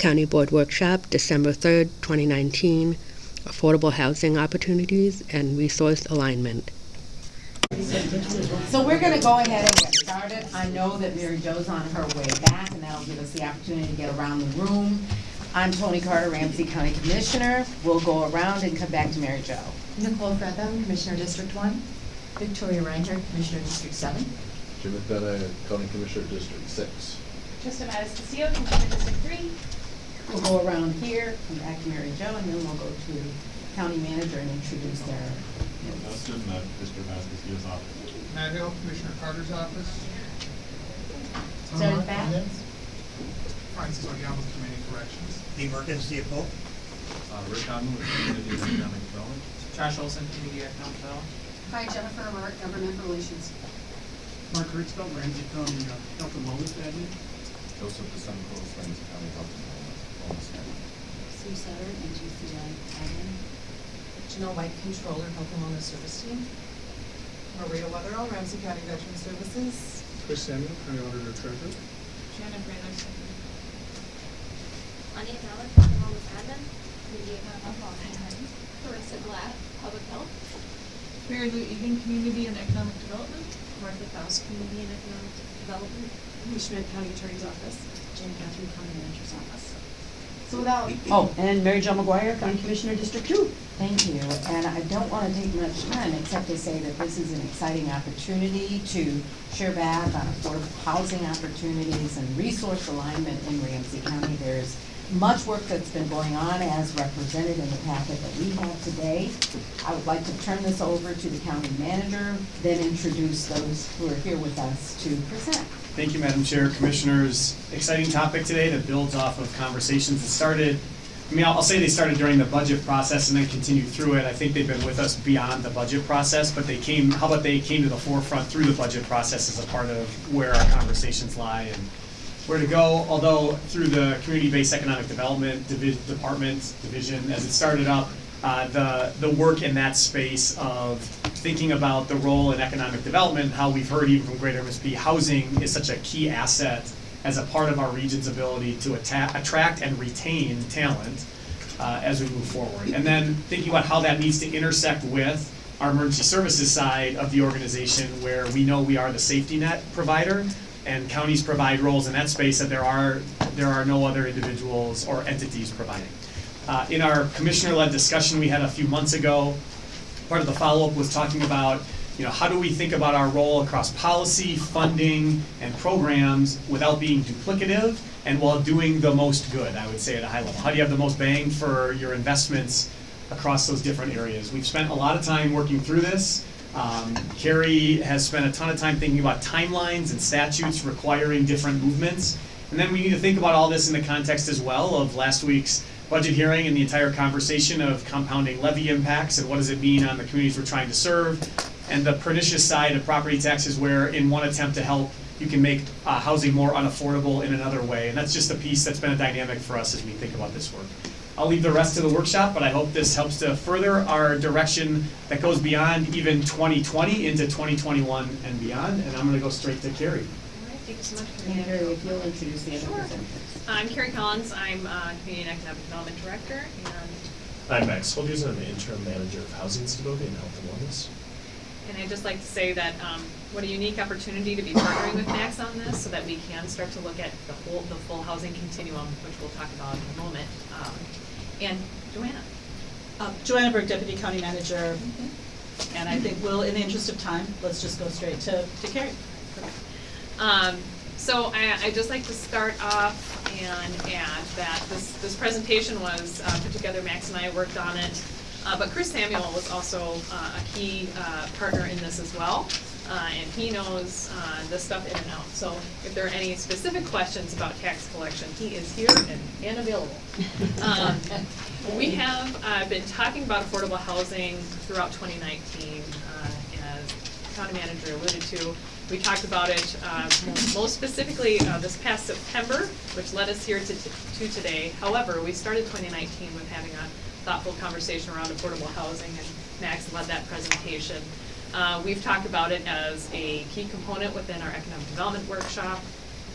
County Board Workshop, December 3rd, 2019, Affordable Housing Opportunities and Resource Alignment. So we're gonna go ahead and get started. I know that Mary Jo's on her way back, and that'll give us the opportunity to get around the room. I'm Toni Carter, Ramsey County Commissioner. We'll go around and come back to Mary Jo. Nicole Frethem, Commissioner District One. Victoria Reinhardt, Commissioner District Seven. Jim McDonough, County Commissioner, District Six. Trista MatasCastillo, Commissioner District Three. We'll go around here, come back to Mary Jo, and then we'll go to County Manager and introduce their. Dustin, uh, Mr. Vasquez's office. Matt Hill, Commissioner Carter's office. Sarah Bath? Francis Oyama, Community Corrections. Dean Merkins, CFO. Uh, Rick Conlon with Community and Economic Development. Josh Olson, Community Economic Development. Hi, Jennifer Mark, Government Relations. Mark Ritzfeld, Ramsey County uh, Health and Wellness Admin. Joseph DeSanto, Ramsey County Health and Wellness Wellness Center. Sue Sutter, NGCI admin. Janelle White, Controller, Health and Wellness Service Team. Maria Weatherall, Ramsey County Veteran Services. Chris Samuel, County Auditor Treasurer. Shannon Brandon, Secretary. Anya Malik, Wellness Admin, Community Economic Development. Carissa Glatt, Public Health. Mary Lou Egan, Community and Economic Development. Martha Faust, Community and Economic Development. Lee Schmidt, County Attorney's Office. Jane Catherine, County Manager's Office. So without, oh, and Mary Jo McGuire, County Commissioner, District Two. Thank you, and I don't want to take much time except to say that this is an exciting opportunity to share back on affordable housing opportunities and resource alignment in Ramsey County. There's much work that's been going on as represented in the packet that we have today. I would like to turn this over to the county manager, then introduce those who are here with us to present. Thank you, Madam Chair, Commissioners. Exciting topic today that builds off of conversations that started, I mean, I'll say they started during the budget process and then continued through it. I think they've been with us beyond the budget process, but they came, how about they came to the forefront through the budget process as a part of where our conversations lie and where to go. Although through the Community-Based Economic Development Divi- Department, Division, as it started up, uh, the, the work in that space of thinking about the role in economic development, how we've heard even from Greater MSP, housing is such a key asset as a part of our region's ability to attract and retain talent uh, as we move forward. And then thinking about how that needs to intersect with our emergency services side of the organization, where we know we are the safety net provider, and counties provide roles in that space that there are there are no other individuals or entities providing. Uh, in our commissioner-led discussion we had a few months ago, part of the follow-up was talking about, you know, how do we think about our role across policy, funding, and programs without being duplicative and while doing the most good, I would say at a high level. How do you have the most bang for your investments across those different areas? We've spent a lot of time working through this. Um, Kari has spent a ton of time thinking about timelines and statutes requiring different movements. And then we need to think about all this in the context as well of last week's budget hearing and the entire conversation of compounding levy impacts and what does it mean on the communities we're trying to serve, and the pernicious side of property taxes where in one attempt to help, you can make uh, housing more unaffordable in another way. And that's just a piece that's been a dynamic for us as we think about this work. I'll leave the rest to the workshop, but I hope this helps to further our direction that goes beyond even 2020 into 2021 and beyond. And I'm going to go straight to Kari. All right, thank you so much for And the Kari, if you'll introduce the other Sure. I'm Kari Collins, I'm uh, Community and Economic Development Director, and, I'm Max Folgers, I'm the interim manager of housing stability and health and wellness. and I'd just like to say that, um, what a unique opportunity to be partnering with Max on this, so that we can start to look at the whole, the full housing continuum, which we'll talk about in a moment. Um, And Johanna? Um, Johanna Berg, Deputy County Manager, and I think we'll, in the interest of time, let's just go straight to, to Kari. Um, so I, I'd just like to start off and add that this, this presentation was, uh, put together, Max and I worked on it. Uh, but Chris Samuel was also, uh, a key, uh, partner in this as well. Uh, and he knows, uh, this stuff in and out. So if there are any specific questions about tax collection, he is here and, and available. Um, we have, uh, been talking about affordable housing throughout twenty nineteen, uh, as county manager alluded to. We talked about it uh, most specifically uh, this past September, which led us here to, to today. However, we started 2019 with having a thoughtful conversation around affordable housing, and Max led that presentation. Uh, We've talked about it as a key component within our economic development workshop.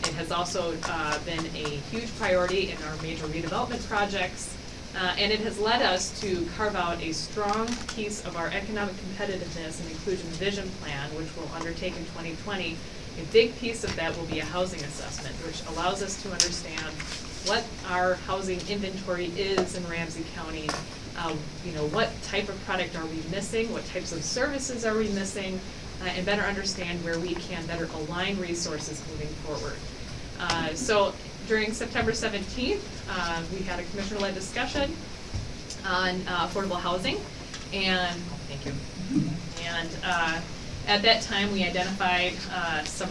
It has also uh, been a huge priority in our major redevelopment projects, uh, and it has led us to carve out a strong piece of our economic competitiveness and inclusion vision plan, which we'll undertake in 2020. A big piece of that will be a housing assessment, which allows us to understand what our housing inventory is in Ramsey County. Uh, you know, what type of product are we missing? What types of services are we missing? Uh, and better understand where we can better align resources moving forward. Uh, so during September 17th, uh, we had a commissioner-led discussion on uh, affordable housing, and thank you. And uh, at that time, we identified some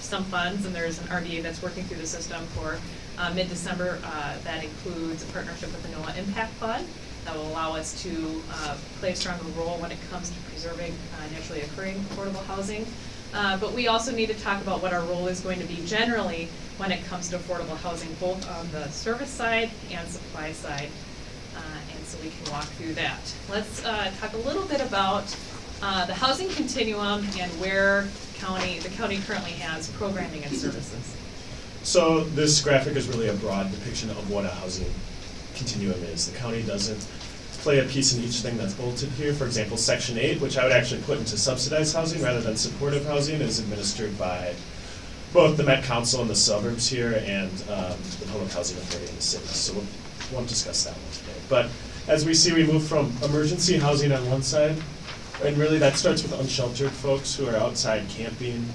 some funds, and there's an RDA that's working through the system for uh, mid-December. Uh, that includes a partnership with the NOAH Impact Fund that will allow us to uh, play a stronger role when it comes to preserving uh, naturally occurring affordable housing. Uh, but we also need to talk about what our role is going to be generally when it comes to affordable housing, both on the service side and supply side. Uh, and so we can walk through that. Let's talk a little bit about the housing continuum and where county, the county currently has programming and services. So this graphic is really a broad depiction of what a housing continuum is. The county doesn't play a piece in each thing that's bolted here. For example, section eight, which I would actually put into subsidized housing rather than supportive housing, is administered by both the Met Council in the suburbs here and um, the Public Housing Authority in the city. So we'll, won't discuss that one today. But as we see, we move from emergency housing on one side, and really that starts with unsheltered folks who are outside camping,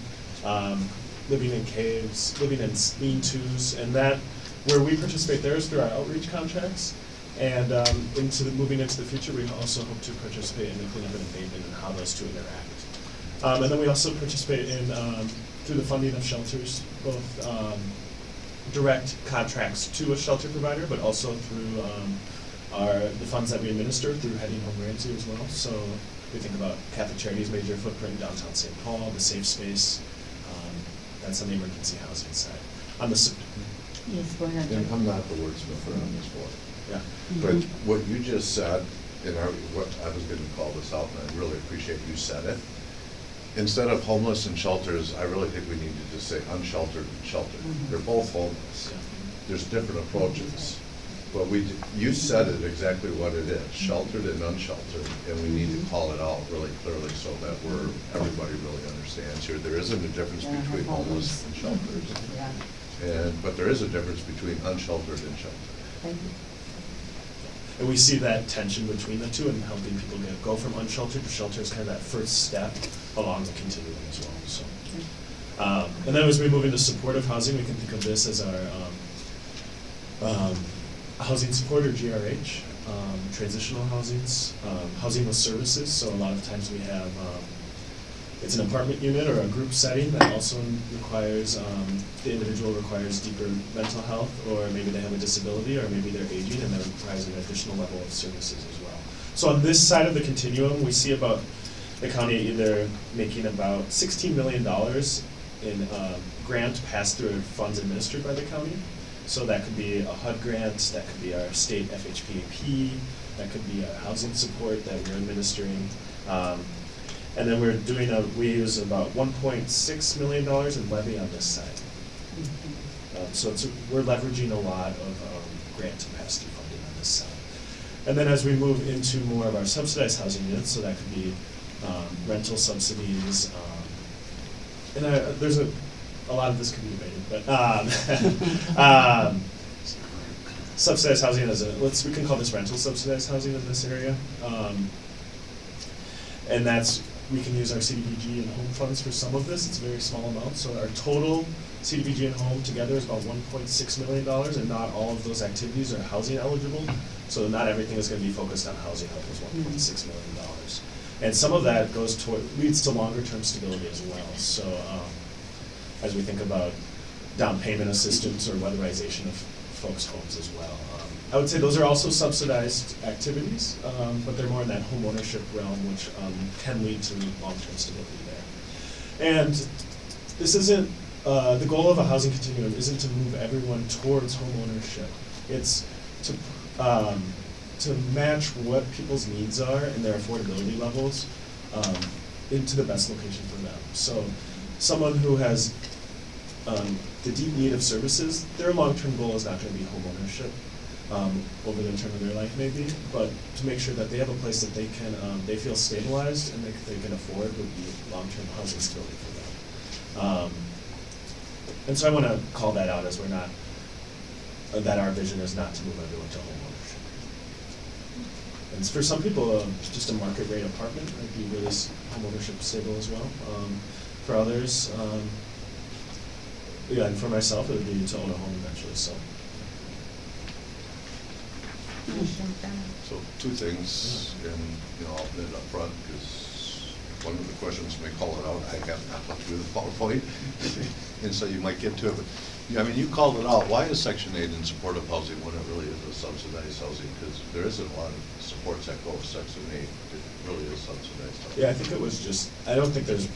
um, living in caves, living in lean-tos, and that, where we participate there is through our outreach contracts. And um, into the, moving into the future, we also hope to participate in the cleanup and abatement and how those two interact. Um, and then we also participate in, um, through the funding of shelters, both um, direct contracts to a shelter provider, but also through um, our, the funds that we administer through Heading Home Ramsey as well. So we think about Catholic Charities' major footprint in downtown St. Paul, the Safe Space, that's on the emergency housing side. On the, sup- Yes, go ahead. And I'm not the wordsmither on this board, yeah. But Mhm. what you just said, and I, what, I was gonna call this out, and I really appreciate you said it. Instead of homeless and shelters, I really think we need to just say unsheltered and sheltered. Mhm. They're both homeless. There's different approaches. But we, d- you said it exactly what it is, sheltered and unsheltered, and we need to call it out really clearly so that we're, everybody really understands here. There isn't a difference Yeah, between homeless homeless. and shelters. Yeah, And, but there is a difference between unsheltered and sheltered. thank you. And we see that tension between the two and helping people get, go from unsheltered to shelter is kind of that first step along the continuum as well, so. Um, and then as we move into supportive housing, we can think of this as our, um, um, housing support or GRH, um, transitional housings, um, housing with services, so a lot of times we have, um, it's an apartment unit or a group setting that also requires, um, the individual requires deeper mental health, or maybe they have a disability, or maybe they're aging, and that requires an additional level of services as well. So on this side of the continuum, we see about the county either making about sixteen million dollars in, um, grant pass-through funds administered by the county. So that could be a HUD grant, that could be our state FHPAP, that could be our housing support that we're administering. Um, and then we're doing a, we use about one point six million dollars in levy on this side. Um, so it's, we're leveraging a lot of, um, grant pass-through funding on this side. And then as we move into more of our subsidized housing units, so that could be, um, rental subsidies, um, and I, there's a, a lot of this could be debated, but, um, um, subsidized housing is a, let's, we can call this rental subsidized housing in this area. Um, and that's, we can use our CDBG and home funds for some of this, it's a very small amount, so our total CDBG and home together is about one point six million dollars, and not all of those activities are housing eligible. So not everything is gonna be focused on housing help is one point six million dollars. And some of that goes toward, leads to longer term stability as well, so, um, as we think about down payment assistance or weatherization of folks' homes as well. Um, I would say those are also subsidized activities, um, but they're more in that home ownership realm, which um, can lead to long-term stability there. And this isn't, uh, the goal of a housing continuum isn't to move everyone towards home ownership. It's to, um, to match what people's needs are and their affordability levels um, into the best location for them. So someone who has um, the deep need of services, their long-term goal is not gonna be homeownership, um, over the term of their life maybe, but to make sure that they have a place that they can, um, they feel stabilized and they, they can afford would be long-term housing stability for them. Um, and so I wanna call that out as we're not, uh, that our vision is not to move everyone to homeownership. And for some people, um, just a market rate apartment might be really homeownership stable as well. Um, for others, yeah, and for myself, it would be to own a home eventually, so. So two things, and, you know, I'll put it up front, because one of the questions may call it out, I have not looked through the PowerPoint, and so you might get to it, but, yeah, I mean, you called it out, why is Section eight in supportive housing when it really is a subsidized housing? Because there isn't a lot of supports that go with Section eight, it really is subsidized housing. Yeah, I think it was just, I don't think there's,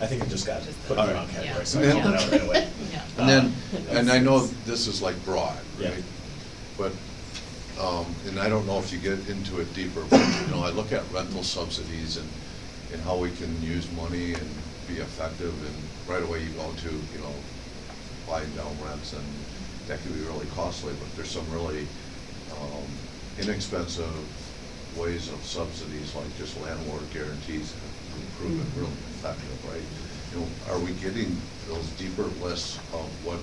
I think it just got put in the wrong category, so I Yeah. called it out right away. And then, Um, and I know this is like broad, Yeah. right? But, um, and I don't know if you get into it deeper, but, you know, I look at rental subsidies and, and how we can use money and be effective, and right away you go to, you know, buying down rents, and that can be really costly, but there's some really, um, inexpensive ways of subsidies, like just landlord guarantees, proven really effective, right? You know, are we getting those deeper lists of what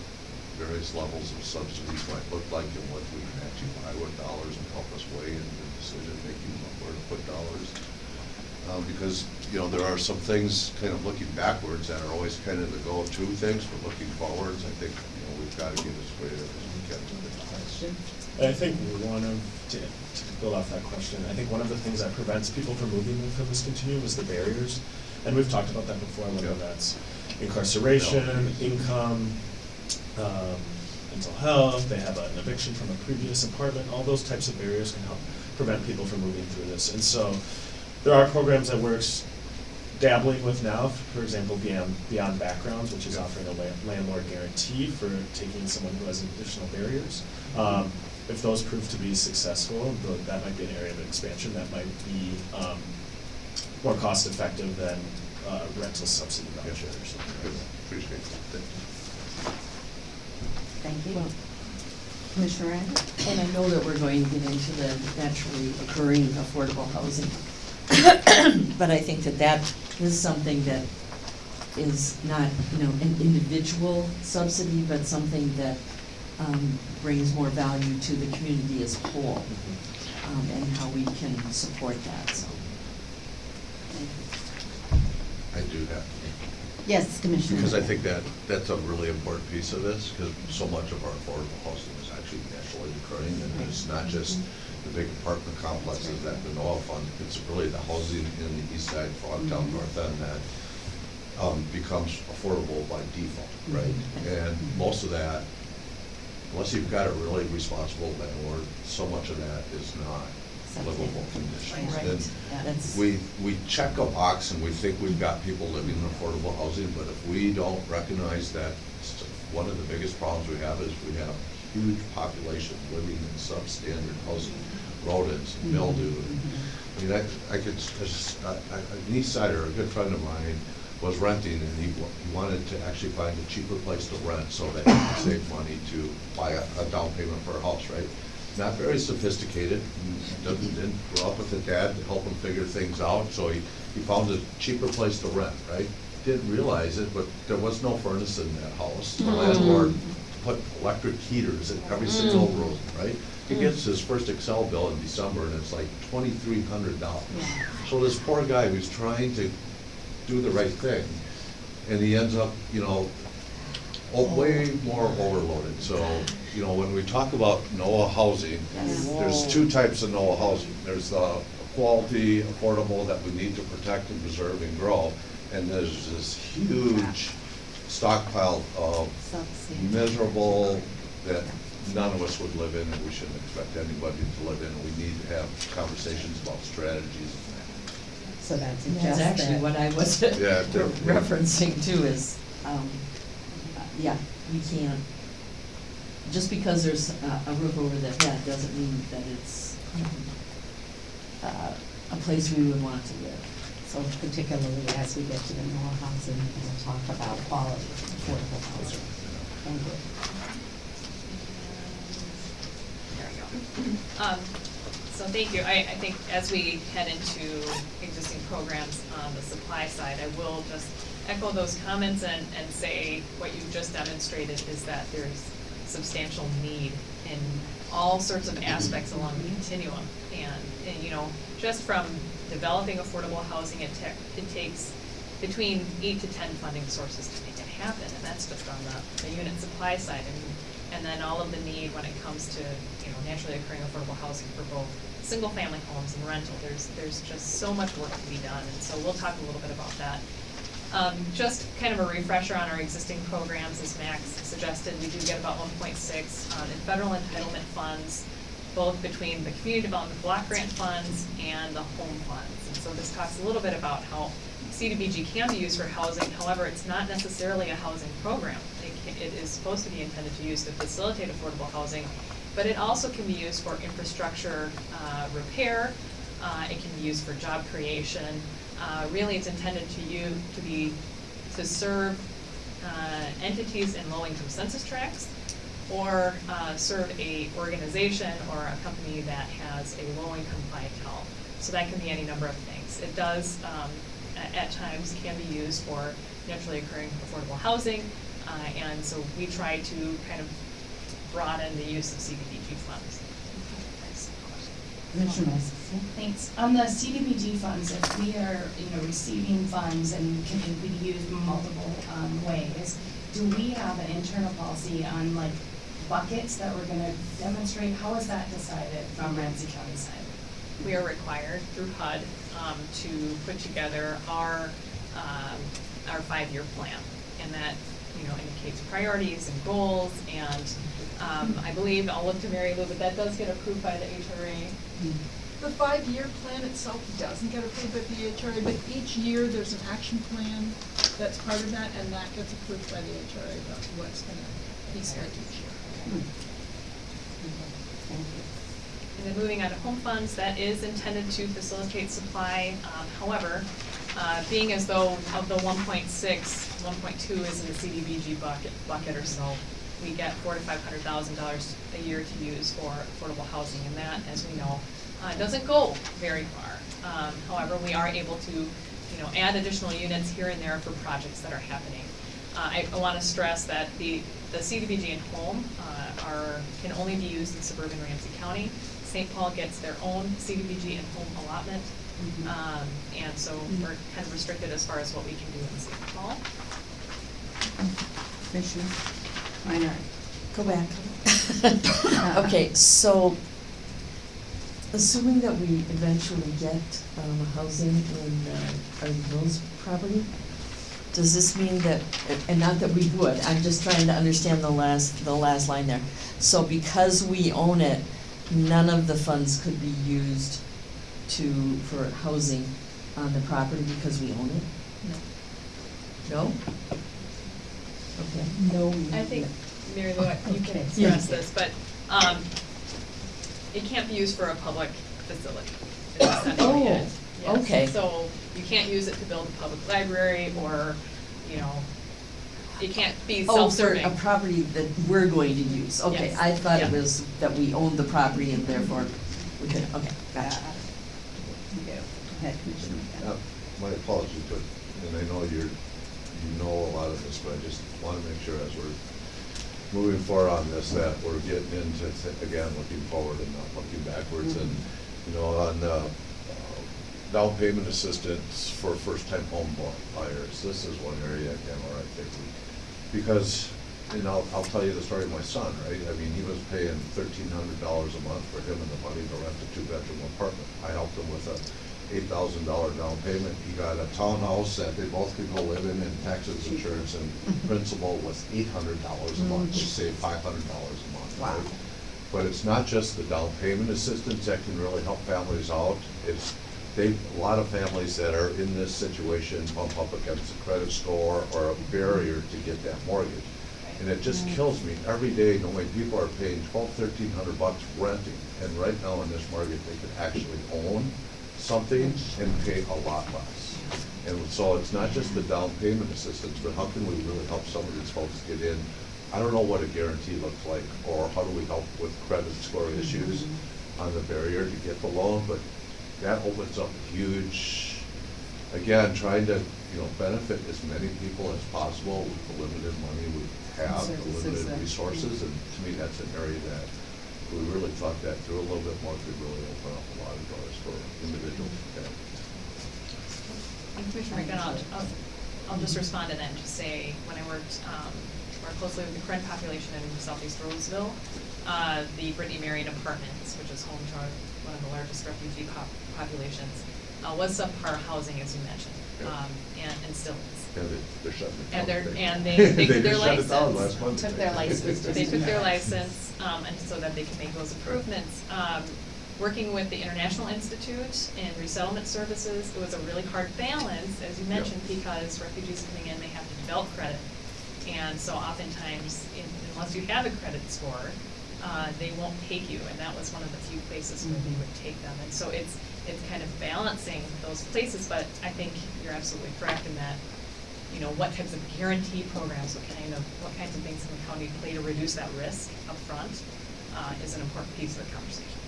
various levels of subsidies might look like and what we can actually buy with dollars and help us weigh in the decision-making of where to put dollars? Uh, because, you know, there are some things kind of looking backwards that are always kind of the go-to things, but looking forwards, I think, you know, we've got to get as creative as we can with it. And I think one of, to, to build off that question, I think one of the things that prevents people from moving from this continuum is the barriers. And we've talked about that before, whether Yeah. that's incarceration, income, um, mental health, they have an eviction from a previous apartment, all those types of barriers can help prevent people from moving through this. And so, there are programs that we're dabbling with now, for example, Beyond, Beyond Backgrounds, which is offering a la- landlord guarantee for taking someone who has additional barriers. Um, if those prove to be successful, tho- that might be an area of expansion that might be, um, more cost effective than, uh, rental subsidy Yeah. or something. Good. Appreciate it. Thank you. Commissioner Rand? And I know that we're going to get into the naturally occurring affordable housing. But I think that that is something that is not, you know, an individual subsidy, but something that um, brings more value to the community as a whole, um, and how we can support that, so. I do that. Yes, Commissioner. Because I think that, that's a really important piece of this, because so much of our affordable housing is actually naturally occurring, and it's not just the big apartment complexes that the NOAH fund, it's really the housing in the east side, Frogtown, North End, that um, becomes affordable by default, right? And most of that, unless you've got a really responsible landlord, so much of that is not livable conditions. Right, And yeah, that's- we, we check a box and we think we've got people living in affordable housing, but if we don't recognize that, s- one of the biggest problems we have is we have huge population living in substandard housing, rodents, and mildew. and- I mean, I, I could, just- I- I- an East Sider, a good friend of mine, was renting and he, he wanted to actually find a cheaper place to rent so that he could save money to buy a, a down payment for a house, right? Not very sophisticated, doesn't, didn't grow up with a dad to help him figure things out, so he, he found a cheaper place to rent, right? Didn't realize it, but there was no furnace in that house. The hmm. landlord put electric heaters in every single hmm. room, right? He hmm. gets his first Xcel bill in December and it's like twenty-three hundred dollars. So this poor guy who's trying to do the right thing, and he ends up, you know, o- way more overloaded. So, you know, when we talk about NOAH housing, there's two types of NOAH housing. There's the quality, affordable that we need to protect and preserve and grow, and there's this huge stockpile of miserable that none of us would live in, and we shouldn't expect anybody to live in, and we need to have conversations about strategies So that's And just That's actually that- what I was Yeah, the- referencing too, is, um, uh, yeah, we can't, just because there's a, a roof over the head doesn't mean that it's, uh, a place we would want to live. So particularly as we get to the more housing, and we'll talk about quality, affordable housing. Thank you. There we go. Um, So thank you. I, I think as we head into existing programs on the supply side, I will just echo those comments and, and say what you've just demonstrated is that there's substantial need in all sorts of aspects along the continuum. And, and, you know, just from developing affordable housing, it it takes between eight to ten funding sources to make it happen, and that's just on the, the unit supply side. And, and then all of the need when it comes to, you know, naturally occurring affordable housing for both single-family homes and rental. There's, there's just so much work to be done, and so we'll talk a little bit about that. Um, just kind of a refresher on our existing programs, as Max suggested, we do get about one point six, um, in federal entitlement funds, both between the community development block grant funds and the home funds. And so this talks a little bit about how CDBG can be used for housing, however, it's not necessarily a housing program. It it is supposed to be intended to use to facilitate affordable housing, but it also can be used for infrastructure, uh, repair, uh, it can be used for job creation. Uh, really, it's intended to you, to be, to serve, uh, entities in low-income census tracts, or, uh, serve a organization or a company that has a low-income clientele. So that can be any number of things. It does, um, at times can be used for naturally occurring affordable housing, uh, and so we try to kind of broaden the use of CDBG funds. Commissioner Masses. Thanks. On the CDBG funds, if we are, you know, receiving funds and can be used multiple um, ways, do we have an internal policy on like buckets that we're gonna demonstrate? How is that decided from Ramsey County side? We are required through HUD um, to put together our, um, our five-year plan. And that, you know, indicates priorities and goals, and um, I believe, I'll look to Mary Lou, but that does get approved by the HRA. The five-year plan itself doesn't get approved by the HRA, but each year there's an action plan that's part of that, and that gets approved by the HRA about what's gonna be spent each year. Thank you. And then moving on to home funds, that is intended to facilitate supply. Um, However, uh, being as though of the 1.6, 1.2 is in the CDBG bucket, bucket or so, we get four to five hundred thousand dollars a year to use for affordable housing, and that, as we know, uh, doesn't go very far. Um, However, we are able to, you know, add additional units here and there for projects that are happening. Uh, I, I wanna stress that the, the CDBG and home, uh, are, can only be used in suburban Ramsey County. St. Paul gets their own CDBG and home allotment, Mhm. um, and so we're kind of restricted as far as what we can do in St. Paul. Commissioner Minor. Go back. Okay, so assuming that we eventually get um, housing in uh, our Mills property, does this mean that, and not that we would, I'm just trying to understand the last, the last line there. So because we own it, none of the funds could be used to, for housing on the property because we own it? No? Okay. No. I think, Mary Lou, you can Okay. express this, but, um, it can't be used for a public facility. is essentially it. Oh, Yes. okay. So you can't use it to build a public library or, you know, it can't be Oh, for self-serving. a property that we're going to use, okay, Yes. I thought it Yeah. was that we owned the property and therefore we could, okay, gotcha. Go Uh, My apologies, but, and I know you're, you know a lot of this, but I just want to make sure as we're moving forward on this, that we're getting into, th- again, looking forward and not looking backwards. And, you know, on uh, uh, down payment assistance for first-time home bu- buyers, this is one area, again, where I think we, because, and I'll, I'll tell you the story of my son, right? I mean, he was paying thirteen hundred dollars a month for him and the money to rent a two-bedroom apartment. I helped him with a eight thousand dollar down payment. He got a townhouse that they both could go live in, and taxes, insurance, and principal was eight hundred dollars a month. They mm-hmm. saved five hundred dollars a month, Wow. right? But it's not just the down payment assistance that can really help families out. It's, they, a lot of families that are in this situation bump up against a credit score or a barrier to get that mortgage. And it just mm-hmm. kills me every day knowing people are paying twelve, thirteen hundred bucks renting. And right now in this market, they could actually own something and pay a lot less. And so it's not just the down payment assistance, but how can we really help some of these folks get in? I don't know what a guarantee looks like, or how do we help with credit score issues mm-hmm. on the barrier to get the loan, but that opens up huge, again, trying to, you know, benefit as many people as possible with the limited money we have, the Services limited that- resources, and to me, that's an area that if we really thought that through a little bit more, could really open up a lot of doors for individuals and families. Commissioner McDonough, I'll, I'll just respond to that and just say, when I worked, um, more closely with the current population in southeast Roseville, uh, the Brittany Marion Apartments, which is home to our, one of the largest refugee pop, populations, uh, was subpar housing, as you mentioned, um, and, and still is. And they- they're shutting it down. And they're, today. and they, they took their just shut it down license. last month. Took their license. They took their license, um, and so that they can make those improvements. Um, working with the International Institute in resettlement services, it was a really hard balance, as you mentioned, because refugees coming in, they have to develop credit. And so oftentimes, in- unless you have a credit score, uh, they won't take you, and that was one of the few places where they would take them. And so it's, it's kind of balancing those places, but I think you're absolutely correct in that, you know, what types of guarantee programs, what kind of, what kinds of things can the county play to reduce that risk upfront, uh, is an important piece of the conversation.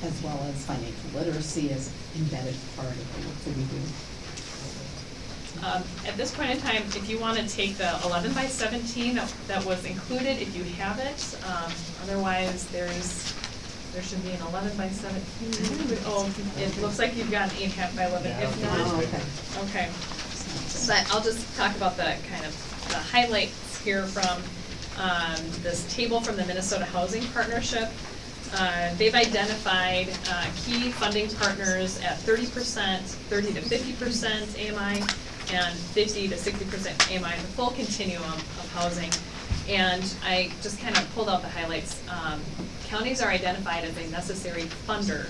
As well as financial literacy as embedded part of the work that we do. Um, at this point in time, if you wanna take the eleven by seventeen that, that was included, if you have it, um, otherwise there's, there should be an eleven by seventeen. Oh, it looks like you've got an eight half by eleven, if not, Oh, okay. okay. But I'll just talk about the kind of, the highlights here from, um, this table from the Minnesota Housing Partnership. Uh, they've identified, uh, key funding partners at thirty percent, thirty to fifty percent AMI, and fifty to sixty percent AMI, the full continuum of housing. And I just kind of pulled out the highlights. Um, counties are identified as a necessary funder,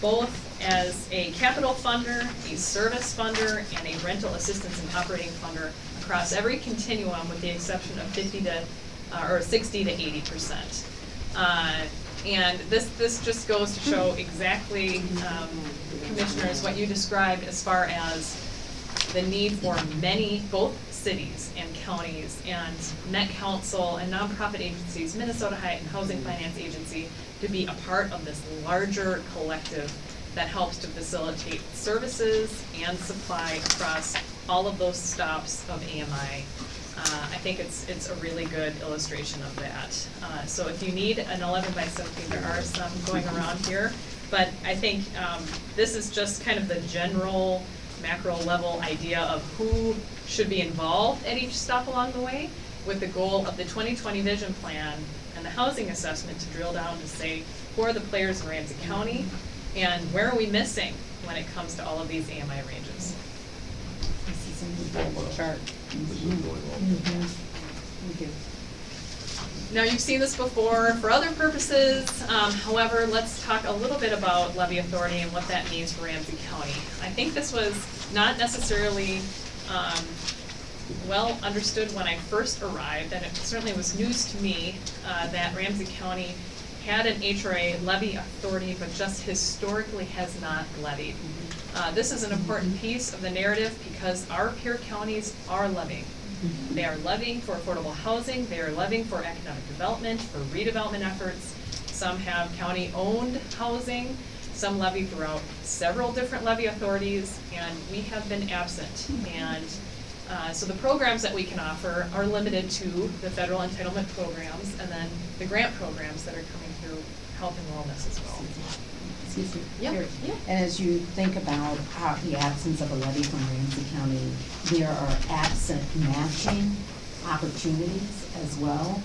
both as a capital funder, a service funder, and a rental assistance and operating funder across every continuum with the exception of fifty to, uh, or sixty to eighty percent. Uh, and this, this just goes to show exactly, um, commissioners, what you described as far as the need for many, both cities and counties and Met Council and nonprofit agencies, Minnesota High Housing Finance Agency, to be a part of this larger collective that helps to facilitate services and supply across all of those stops of AMI. Uh, I think it's, it's a really good illustration of that. Uh, so if you need an eleven by seventeen, there are some going around here. But I think, um, this is just kind of the general macro level idea of who should be involved at each stop along the way with the goal of the twenty twenty vision plan and the housing assessment to drill down to say, who are the players in Ramsey County? And where are we missing when it comes to all of these AMI ranges? This is an incredible chart. This is really well. Mhm. Thank you. Now, you've seen this before for other purposes, um, however, let's talk a little bit about levy authority and what that means for Ramsey County. I think this was not necessarily, um, well understood when I first arrived, and it certainly was news to me, uh, that Ramsey County had an HRA levy authority, but just historically has not levied. Uh, this is an important piece of the narrative because our peer counties are levying. They are levying for affordable housing, they are levying for economic development, for redevelopment efforts. Some have county-owned housing, some levy throughout several different levy authorities, and we have been absent. And, uh, so the programs that we can offer are limited to the federal entitlement programs and then the grant programs that are coming through health and wellness as well. Excuse me. Yeah, Here. yeah. And as you think about how the absence of a levy from Ramsey County, there are absent matching opportunities as well.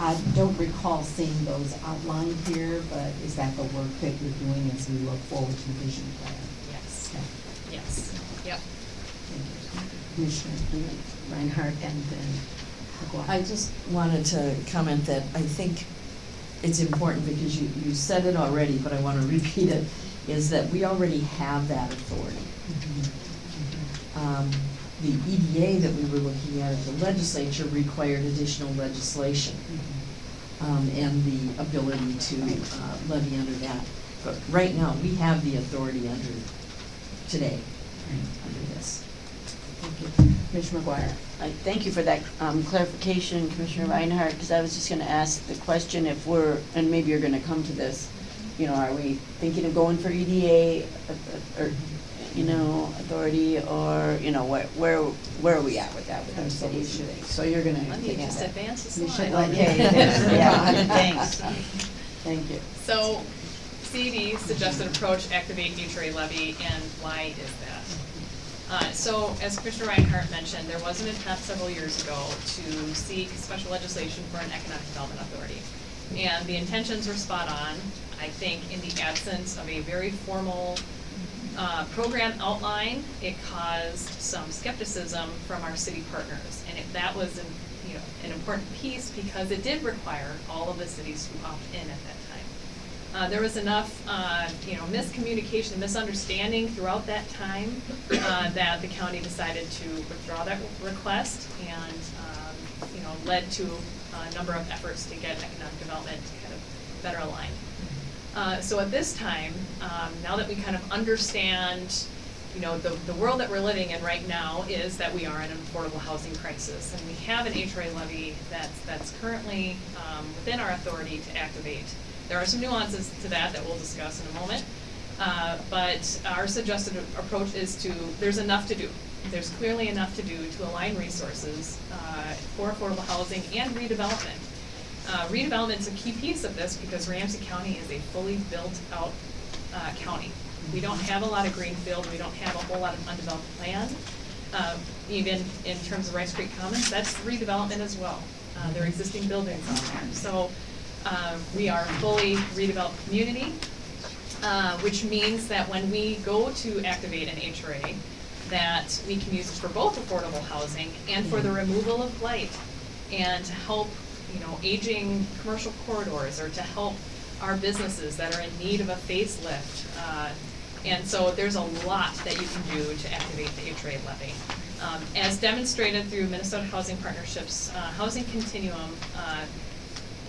I don't recall seeing those outlined here, but is that the work that you're doing as we look forward to the vision plan? Yes, Okay. yes, yep. Thank. Commissioner Reinhardt and then I just wanted to comment that I think it's important because you, you said it already, but I wanna repeat it, is that we already have that authority. Um, the EDA that we were looking at at the legislature required additional legislation, um, and the ability to, uh, levy under that. But right now, we have the authority under, today, under this. Thank you. Commissioner McGuire. I thank you for that um, clarification, Commissioner Reinhardt, because I was just gonna ask the question if we're, and maybe you're gonna come to this, you know, are we thinking of going for EDA, uh, uh, or, you know, authority, or, you know, where, where, where are we at with that with our cities? So you're gonna Let me just that. advance the You should slide. let- Okay, yeah, thanks. Thank you. So, CD, suggested approach, activate HRA levy, and why is that? Uh, so, as Commissioner Reinhardt mentioned, there was an attempt several years ago to seek special legislation for an economic development authority. And the intentions were spot on, I think, in the absence of a very formal uh, program outline, it caused some skepticism from our city partners. And if that was an, you know, an important piece because it did require all of the cities to opt in at that time. Uh, there was enough, uh, you know, miscommunication, misunderstanding throughout that time, uh, that the county decided to withdraw that request and, um, you know, led to a number of efforts to get economic development kind of better aligned. Uh, so at this time, um, now that we kind of understand, you know, the, the world that we're living in right now is that we are in an affordable housing crisis. And we have an HRA levy that's, that's currently, um, within our authority to activate. There are some nuances to that that we'll discuss in a moment. Uh, but our suggested approach is to, there's enough to do. There's clearly enough to do to align resources, uh, for affordable housing and redevelopment. Uh, redevelopment's a key piece of this because Ramsey County is a fully built-out, uh, county. We don't have a lot of greenfield, we don't have a whole lot of undeveloped land. Um, even in terms of Rice Creek Commons, that's redevelopment as well. Uh, there are existing buildings on there. So, uh, we are a fully redeveloped community, uh, which means that when we go to activate an HRA, that we can use it for both affordable housing and for the removal of blight and to help, you know, aging commercial corridors or to help our businesses that are in need of a facelift. Uh, and so there's a lot that you can do to activate the HRA levy. Um, as demonstrated through Minnesota Housing Partnerships, uh, Housing Continuum, uh,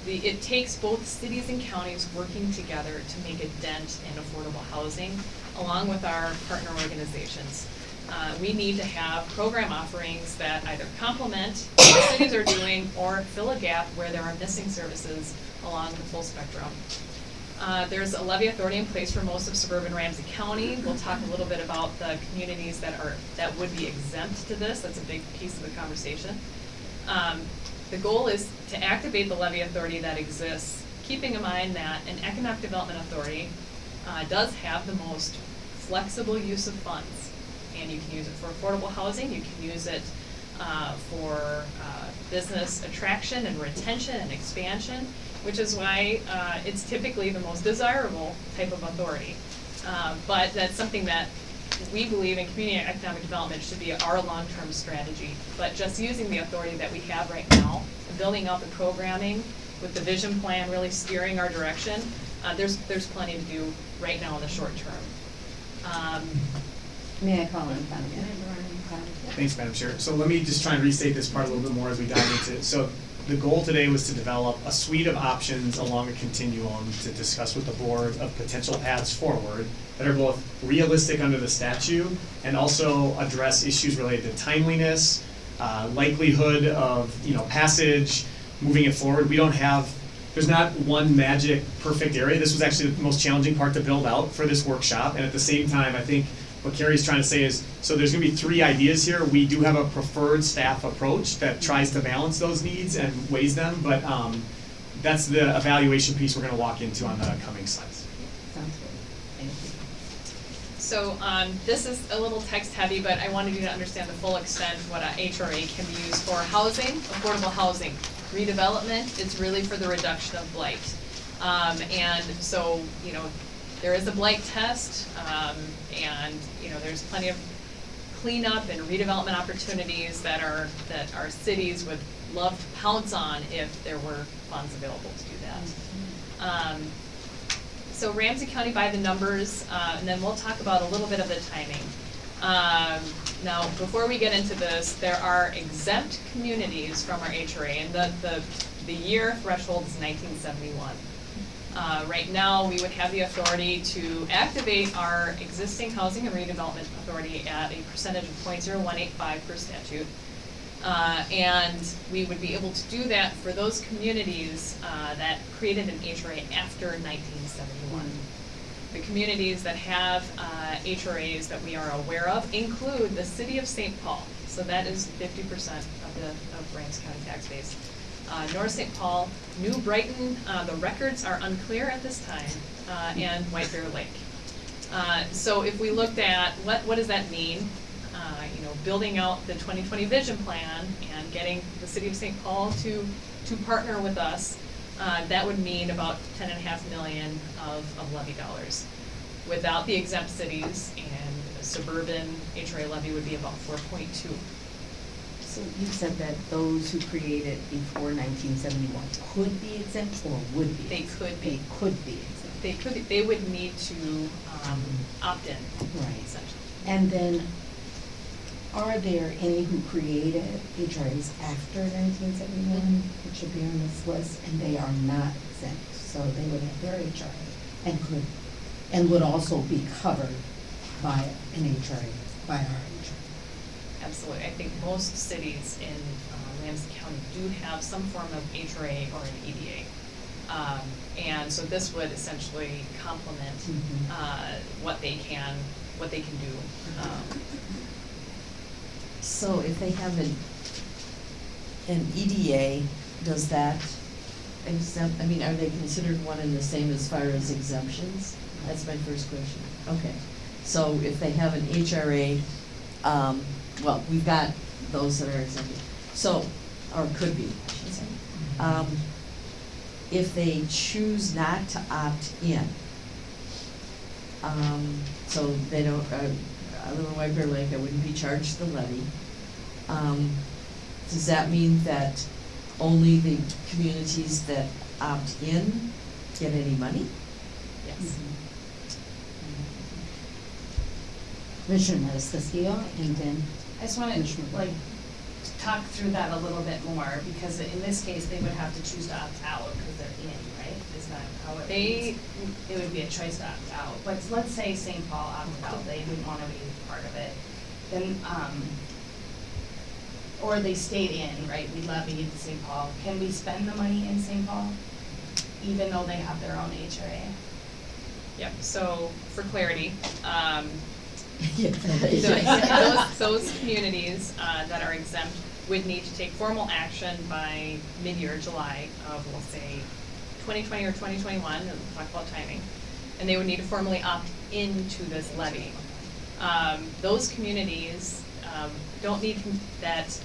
the, it takes both cities and counties working together to make a dent in affordable housing, along with our partner organizations. Uh, we need to have program offerings that either complement what cities are doing or fill a gap where there are missing services along the full spectrum. Uh, there's a levy authority in place for most of suburban Ramsey County. We'll talk a little bit about the communities that are, that would be exempt to this. That's a big piece of the conversation. Um, the goal is to activate the levy authority that exists, keeping in mind that an economic development authority uh, does have the most flexible use of funds. And you can use it for affordable housing, you can use it uh, for uh, business attraction and retention and expansion, which is why uh, it's typically the most desirable type of authority. Uh, but that's something that we believe in community economic development should be our long-term strategy. But just using the authority that we have right now, building out the programming with the vision plan really steering our direction, uh, there's, there's plenty to do right now in the short term. Um, May I call on comment? Thanks, Madam Chair. So let me just try and restate this part a little bit more as we dive into it. So the goal today was to develop a suite of options along a continuum to discuss with the board of potential paths forward that are both realistic under the statute and also address issues related to timeliness, uh, likelihood of, you know, passage, moving it forward. We don't have, there's not one magic perfect area. This was actually the most challenging part to build out for this workshop. And at the same time, I think what Kari's trying to say is, so there's gonna be three ideas here. We do have a preferred staff approach that tries to balance those needs and weighs them, but um, that's the evaluation piece we're gonna walk into on the coming slides. Sounds good. Thank you. So, um, this is a little text heavy, but I wanted you to understand the full extent what a HRA can be used for. Housing, affordable housing. Redevelopment, it's really for the reduction of blight. Um, and so, you know, there is a blight test, um, and, you know, there's plenty of cleanup and redevelopment opportunities that are, that our cities would love to pounce on if there were funds available to do that. Um, so Ramsey County by the numbers, uh, and then we'll talk about a little bit of the timing. Um, now, before we get into this, there are exempt communities from our HRA, and the, the, the year threshold is nineteen seventy-one. Uh, right now, we would have the authority to activate our existing housing and redevelopment authority at a percentage of 0.0185 per statute. Uh, and we would be able to do that for those communities, uh, that created an HRA after nineteen seventy-one. The communities that have, uh, HRAs that we are aware of include the city of St. Paul. So that is fifty percent of the, of Ramsey County tax base. Uh, North St. Paul, New Brighton, uh, the records are unclear at this time, uh, and White Bear Lake. Uh, so if we looked at, what, what does that mean? Uh, you know, building out the twenty twenty vision plan and getting the city of St. Paul to, to partner with us, uh, that would mean about ten and a half million of, of levy dollars. Without the exempt cities and suburban HRA levy would be about four point two. So you said that those who created before nineteen seventy-one could be exempt or would be? They exempt? could be. They could be exempt. They could, they would need to, um, opt in, Right. essentially. And then, are there any who created HRAs after nineteen seventy-one, which be on this list, and they are not exempt? So they would have their HRA and could, and would also be covered by an HRA, by our HRA. Absolutely. I think most cities in uh, Ramsey County do have some form of HRA or an EDA. Um, and so this would essentially complement, Mhm. uh, what they can, what they can do. Um, So if they have an, an EDA, does that exempt, I mean, are they considered one and the same as far as exemptions? That's my first question. Okay. So if they have an HRA, um, well, we've got those that are exempted. So, or could be, I should say. Um, if they choose not to opt in, um, so they don't, uh, I live in White Bear Lake, I wouldn't be charged the levy. Um, does that mean that only the communities that opt in get any money? yes. Commissioner Castillo, and then I just wanna, like, talk through that a little bit more, because in this case, they would have to choose to opt out, because they're in, right? Is that how it They- reads? It would be a choice to opt out, but let's say St. Paul opted out, they didn't wanna be part of it, then, um, or they stayed in, right, we levied St. Paul, can we spend the money in St. Paul? Even though they have their own HRA? Yep, so for clarity, um, Those, those communities, uh, that are exempt would need to take formal action by mid-year, July of, we'll say, twenty twenty or twenty twenty-one, and we'll talk about timing. And they would need to formally opt into this levy. Um, those communities, um, don't need, that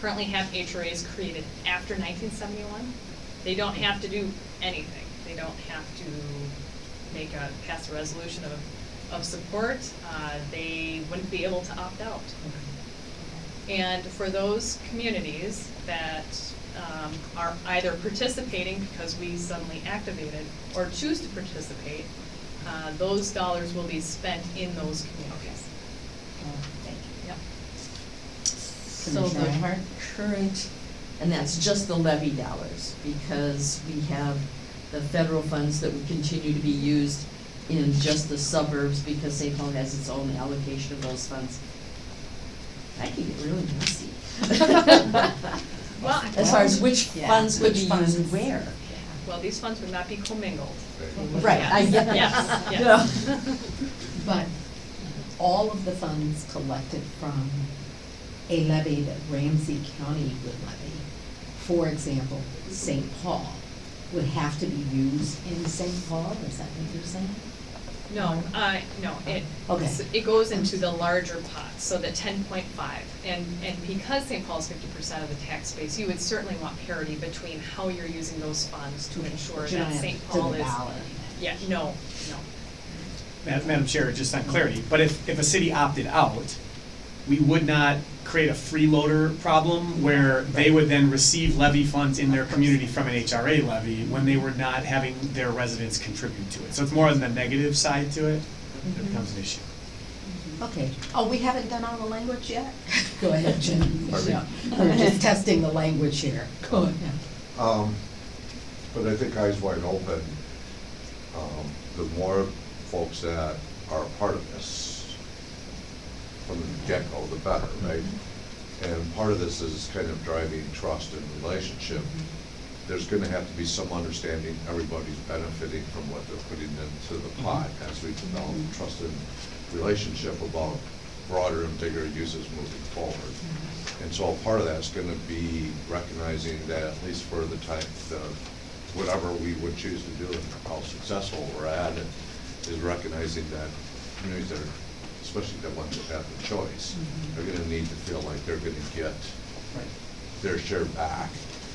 currently have HRAs created after nineteen seventy-one. They don't have to do anything. They don't have to make a, pass a resolution of, of support. Uh, they wouldn't be able to opt out. And for those communities that um, are either participating because we suddenly activated or choose to participate, uh, those dollars will be spent in those communities. Thank you. Yep. So Commissioner the Reinhardt? current, and that's just the levy dollars, because we have the federal funds that would continue to be used in just the suburbs, because St. Paul has its own allocation of those funds. I can get really messy. Well, As far as which Yeah, funds would be funds? used where. well, these funds would not be commingled. Right, I Yes, get that. yes, yes. But all of the funds collected from a levy that Ramsey County would levy, for example, St. Paul, would have to be used in St. Paul, is that what you're saying? No, uh, no, it, Okay. s- it goes into the larger pot, so the ten point five. And, and because St. Paul's fifty percent of the tax base, you would certainly want parity between how you're using those funds to ensure But you don't that have St. to Paul is. ballot. Yeah, no, no. Ma- Madam Chair, just on clarity, but if, if a city opted out, we would not create a freeloader problem where they would then receive levy funds in their community from an HRA levy when they were not having their residents contribute to it. So it's more on the negative side to it that becomes an issue. Okay, oh, we haven't done all the language yet? Go ahead, Jim. Pardon me? We're just testing the language here. Go ahead. Um, but I think eyes wide open, um, the more folks that are a part of this from the get-go, the better, right? And part of this is kind of driving trust and relationship. There's gonna have to be some understanding, everybody's benefiting from what they're putting into the mm-hmm. pot as we develop a trusted relationship about broader and bigger uses moving forward. Mm-hmm. And so part of that's gonna be recognizing that at least for the type, the, whatever we would choose to do and how successful we're at it, is recognizing that communities that are, especially the ones that have the choice, mm-hmm. they're gonna need to feel like they're gonna get their share back.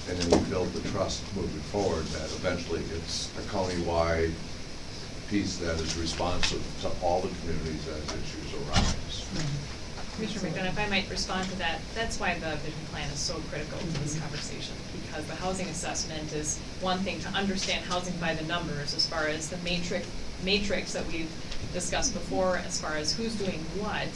And then we build the trust moving forward that eventually it's a countywide piece that is responsive to all the communities as issues arise. Commissioner McDonough, if I might respond to that, that's why the vision plan is so critical to this mm-hmm. conversation, because the housing assessment is one thing to understand housing by the numbers as far as the matrix, matrix that we've discussed before, as far as who's doing what,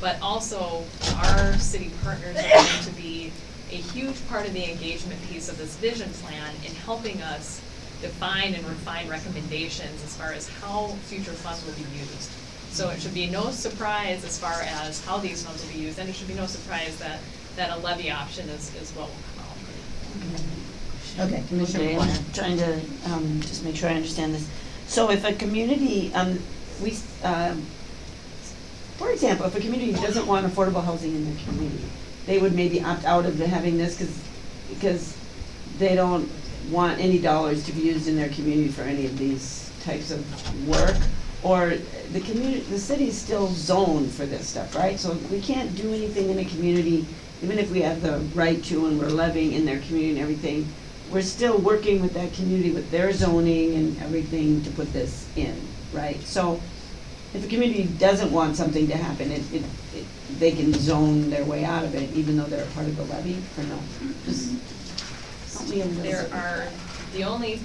but also our city partners are going to be a huge part of the engagement piece of this vision plan in helping us define and refine recommendations as far as how future funds will be used. So it should be no surprise as far as how these funds will be used, and it should be no surprise that, that a levy option is, is what will come out. Okay, Commissioner I'm trying to, um, just make sure I understand this. So if a community, um, we, um, for example, if a community doesn't want affordable housing in their community, they would maybe opt out of the having this, cause, because they don't want any dollars to be used in their community for any of these types of work. Or the community, the city's still zoned for this stuff, right? So we can't do anything in a community, even if we have the right to and we're levying in their community and everything. We're still working with that community with their zoning and everything to put this in, right? So if a community doesn't want something to happen, it, it, it, they can zone their way out of it, even though they're a part of the levy, or no? Just help me a little There bit. are, the only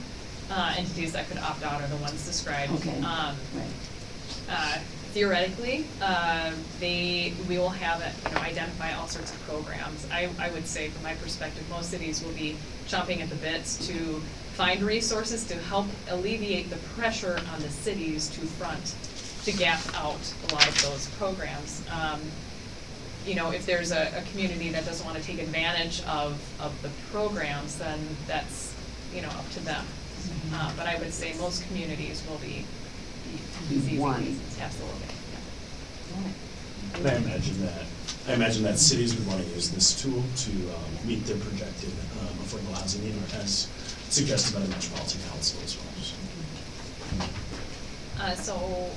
uh, entities that could opt out are the ones described. Okay, Um, right. uh, Theoretically, uh, they, we will have, it, you know, identify all sorts of programs. I, I would say, from my perspective, most cities will be chomping at the bits to find resources to help alleviate the pressure on the cities to front, to gap out a lot of those programs. Um, you know, if there's a, a community that doesn't wanna take advantage of, of the programs, then that's, you know, up to them. Uh, but I would say most communities will be, be Be one. ZZPs, absolutely, yeah. And I imagine that, I imagine that cities would wanna use this tool to, um, meet their projected, um, affordable housing need, as suggested by the Metropolitan Council as well, so. Uh, so,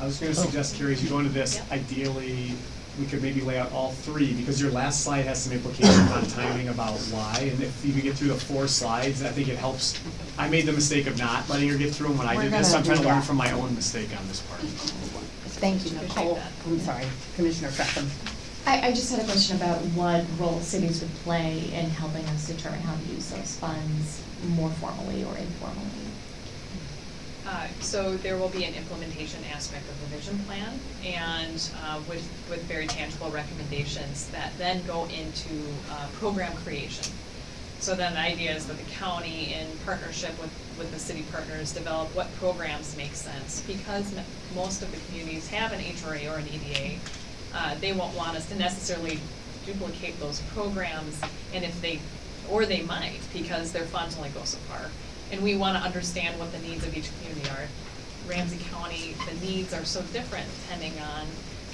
I was gonna suggest, Kari, as you go into this, Yep. ideally, we could maybe lay out all three, because your last slide has some implications on timing about why, and if you can get through the four slides, I think it helps. I made the mistake of not letting her get through them when I We're did this, so I'm trying to learn from my own mistake on this part. Thank you, Nicole. I'm sorry, Commissioner Frethem. I, I just had a question about what role cities would play in helping us determine how to use those funds more formally or informally. uh, so there will be an implementation aspect of the vision plan and, uh, with, with very tangible recommendations that then go into, uh, program creation. So then the idea is that the county, in partnership with, with the city partners, develop what programs make sense. Because most of the communities have an HRA or an EDA, uh, they won't want us to necessarily duplicate those programs. And if they, or they might, because their funds only go so far. And we wanna understand what the needs of each community are. Ramsey County, the needs are so different depending on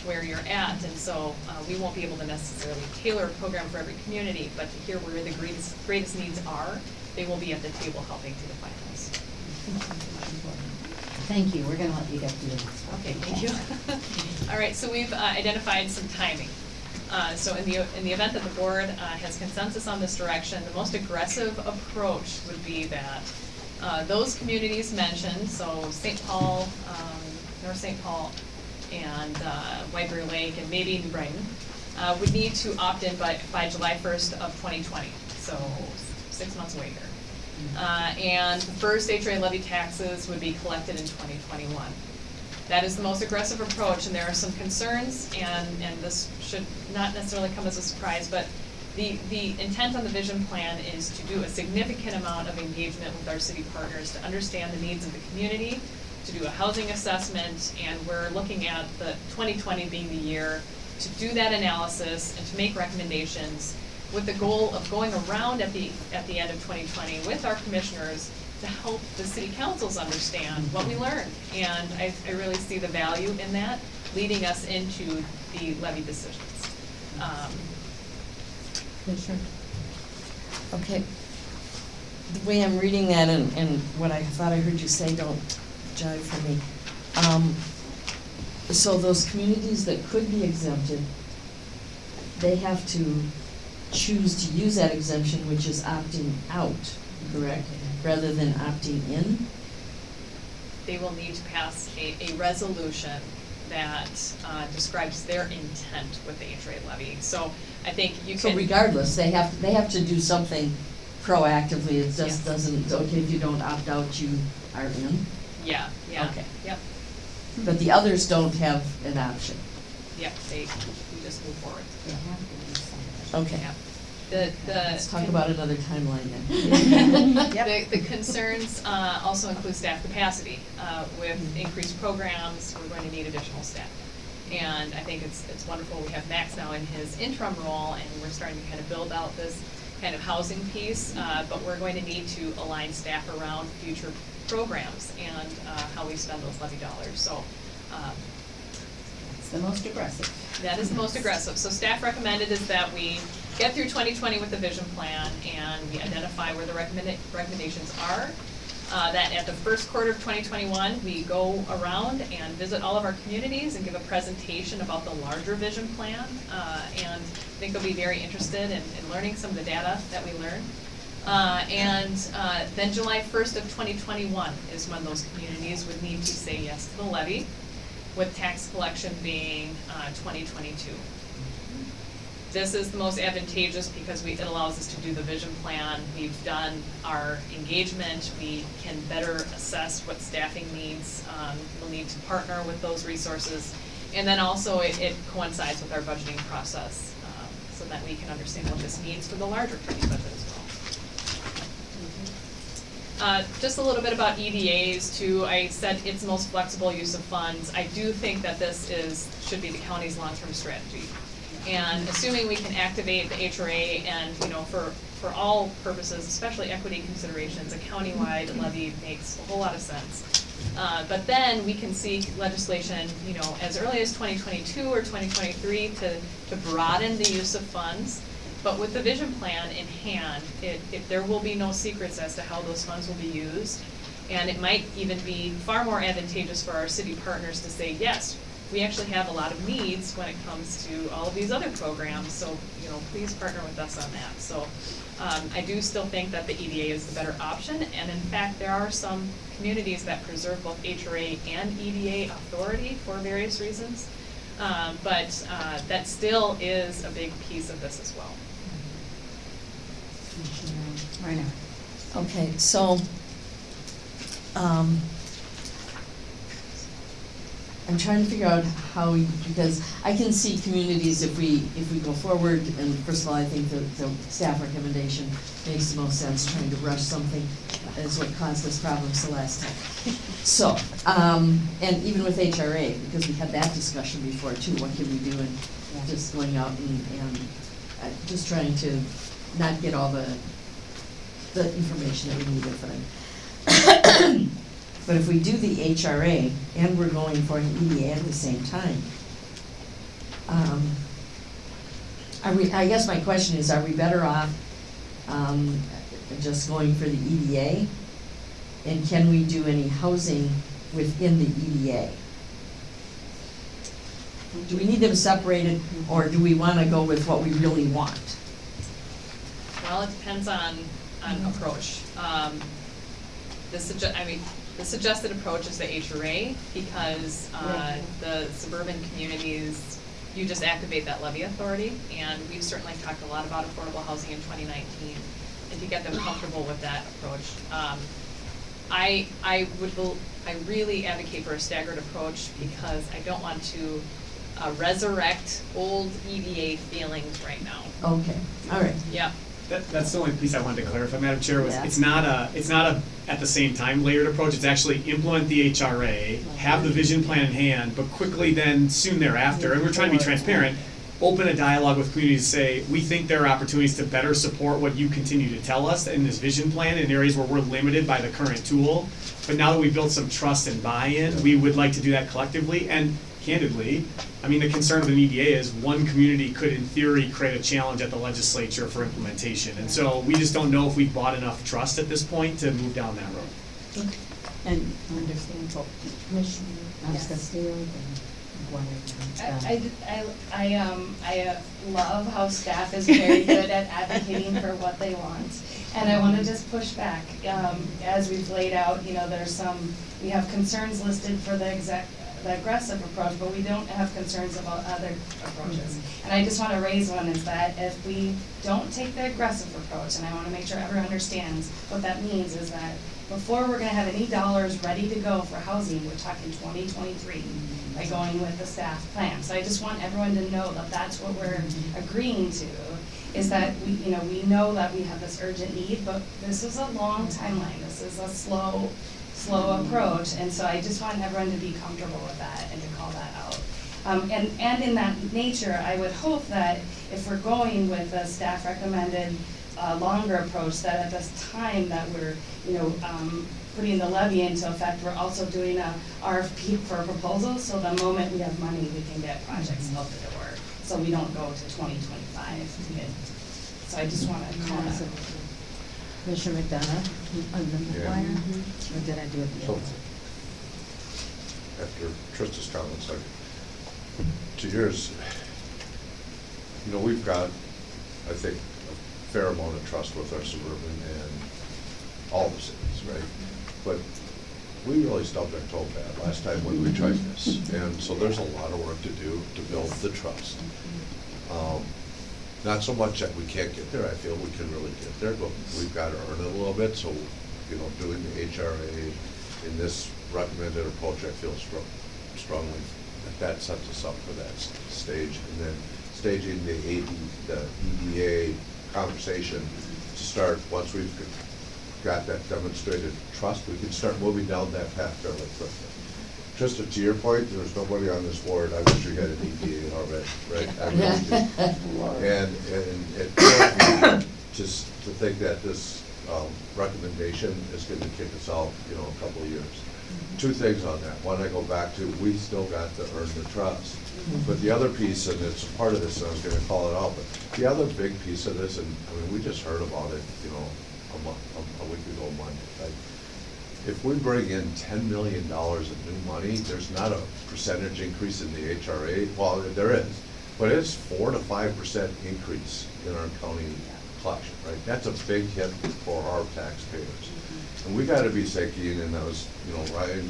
where you're at, and so, uh, we won't be able to necessarily tailor a program for every community, but to hear where the greatest, greatest needs are, they will be at the table helping to define those. Thank you, we're gonna let you get through this. Okay, thank you. All right, so we've uh, identified some timing. Uh, So in the, in the event that the board uh, has consensus on this direction, the most aggressive approach would be that uh, those communities mentioned, so St. Paul, um, North St. Paul, and uh, White Bear Lake, and maybe New Brighton, uh, would need to opt in by, by July first of twenty twenty, so six months here. Uh, and the first HRA levy taxes would be collected in twenty twenty-one. That is the most aggressive approach, and there are some concerns, and, and this should not necessarily come as a surprise, but the, the intent on the vision plan is to do a significant amount of engagement with our city partners to understand the needs of the community, to do a housing assessment, and we're looking at the twenty twenty being the year to do that analysis and to make recommendations with the goal of going around at the, at the end of twenty twenty with our commissioners to help the city councils understand what we learned. And I, I really see the value in that, leading us into the levy decisions. Um, Commissioner? Okay. The way I'm reading that and, and what I thought I heard you say, don't jive for me. Um, so those communities that could be exempted, they have to choose to use that exemption, which is opting out, correct? Rather than opting in? they will need to pass a, a resolution that uh, describes their intent with the HRA levy. So I think you can. So regardless, they have, they have to do something proactively, it just Yes. doesn't, okay, if you don't opt out, you are in? Yeah, yeah. Okay. Yep, But the others don't have an option? yep, they, we just move forward. Okay. Yeah. The, the. Let's talk about another timeline then. The, the concerns uh, also include staff capacity. Uh, With Mm-hmm. increased programs, we're going to need additional staff. And I think it's, it's wonderful, we have Max now in his interim role, and we're starting to kind of build out this kind of housing piece, uh, but we're going to need to align staff around future programs and uh, how we spend those levy dollars. So um, It's the most aggressive. that is the most aggressive. So staff recommended is that we get through twenty twenty with the vision plan and we identify where the recommenda- recommendations are. Uh, that at the first quarter of twenty twenty-one, we go around and visit all of our communities and give a presentation about the larger vision plan. Uh, and I think they'll be very interested in, in learning some of the data that we learn. Uh, and, uh, then July first of twenty twenty-one is when those communities would need to say yes to the levy, with tax collection being, uh, twenty twenty-two. This is the most advantageous because we, it allows us to do the vision plan. We've done our engagement. We can better assess what staffing needs. Um, we'll need to partner with those resources. And then also it, it coincides with our budgeting process, um, so that we can understand what this means for the larger county budget as. Uh, just a little bit about EDAs too. I said it's most flexible use of funds. I do think that this is, should be the county's long-term strategy. And assuming we can activate the HRA and, you know, for, for all purposes, especially equity considerations, a countywide levy makes a whole lot of sense. Uh, but then we can seek legislation, you know, as early as twenty twenty-two or twenty twenty-three to, to broaden the use of funds. But with the vision plan in hand, it, it, there will be no secrets as to how those funds will be used. And it might even be far more advantageous for our city partners to say, yes, we actually have a lot of needs when it comes to all of these other programs, so, you know, please partner with us on that. So, um, I do still think that the EDA is the better option, and in fact, there are some communities that preserve both HRA and EDA authority for various reasons. Um, but, uh, that still is a big piece of this as well. Right now. Okay, so, um, I'm trying to figure out how, we- because I can see communities if we, if we go forward, and first of all, I think the, the staff recommendation makes the most sense, trying to rush something is what caused us problems the last time. So, um, and even with HRA, because we had that discussion before too, what can we do, and just going out and, and uh, just trying to not get all the, the information that we needed for them. But if we do the HRA and we're going for an EDA at the same time, um, we, I guess my question is, are we better off, um, just going for the EDA? And can we do any housing within the EDA? Do we need them separated, or do we wanna go with what we really want? Well, it depends on, on approach. Um, I mean, the suggested approach is the HRA, because, uh, the suburban communities, you just activate that levy authority, and we've certainly talked a lot about affordable housing in twenty nineteen, and to get them comfortable with that approach. Um, I, I would I really advocate for a staggered approach, because I don't want to, uh, resurrect old EDA feelings right now. Okay, all right. Yep. That, that's the only piece I wanted to clarify, Madam Chair, was Yeah. it's not a, it's not a, at the same time layered approach, it's actually implement the HRA, have the vision plan in hand, but quickly then, soon thereafter, and we're trying to be transparent, open a dialogue with communities, say, we think there are opportunities to better support what you continue to tell us in this vision plan in areas where we're limited by the current tool. But now that we've built some trust and buy-in, we would like to do that collectively, and candidly, I mean, the concern of an EDA is one community could in theory create a challenge at the legislature for implementation. And so we just don't know if we've bought enough trust at this point to move down that road. And understandable. Commissioner Yes. Castillo, then I, I, I, um, I uh, love how staff is very good at advocating for what they want. And I wanna just push back, um, as we've laid out, you know, there's some, we have concerns listed for the exec, the aggressive approach, but we don't have concerns about other approaches. And I just wanna raise one is that if we don't take the aggressive approach, and I wanna make sure everyone understands what that means, is that before we're gonna have any dollars ready to go for housing, we're talking twenty twenty-three, by going with the staff plan. So I just want everyone to know that that's what we're agreeing to, is that we, you know, we know that we have this urgent need, but this is a long timeline, this is a slow, slow approach, and so I just want everyone to be comfortable with that and to call that out. Um, and, and in that nature, I would hope that if we're going with a staff recommended, uh, longer approach, that at this time that we're, you know, um, putting the levy into effect, we're also doing a RFP for proposals, so the moment we have money, we can get projects out the door. So we don't go to twenty twenty-five to get, so I just wanna call that. Commissioner McDonough, and then Yeah. McGuire, or did I do it the So, other after Trista's comments, I, to yours, you know, we've got, I think, a fair amount of trust with our suburban and all the cities, right? But we really stubbed our toe bad last time when we tried this, and so there's a lot of work to do to build the trust. Um, Not so much that we can't get there, I feel we can really get there, but we've got to earn it a little bit, so, you know, doing the HRA in this recommended approach, I feel stro- strongly that that sets us up for that stage. And then staging the AD, the EDA conversation to start, once we've got that demonstrated trust, we can start moving down that path fairly quickly. Trista, to your point, there's nobody on this board, I wish we had an EDA already, right? I really do. And, and it kills me just to think that this, um, recommendation is gonna kick us out, you know, a couple of years. Two things on that. One, I go back to, we still got to earn the trust. But the other piece, and it's a part of this, and I was gonna call it out, but the other big piece of this, and, I mean, we just heard about it, you know, a month, a, a week ago Monday. Like, If we bring in ten million dollars of new money, there's not a percentage increase in the HRA, well, there is. But it's four to five percent increase in our county collection, right? That's a big hit for our taxpayers. And we gotta be thinking, and I was, you know, Ryan,